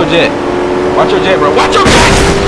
your jet. Watch your jet, bro. Watch your jet!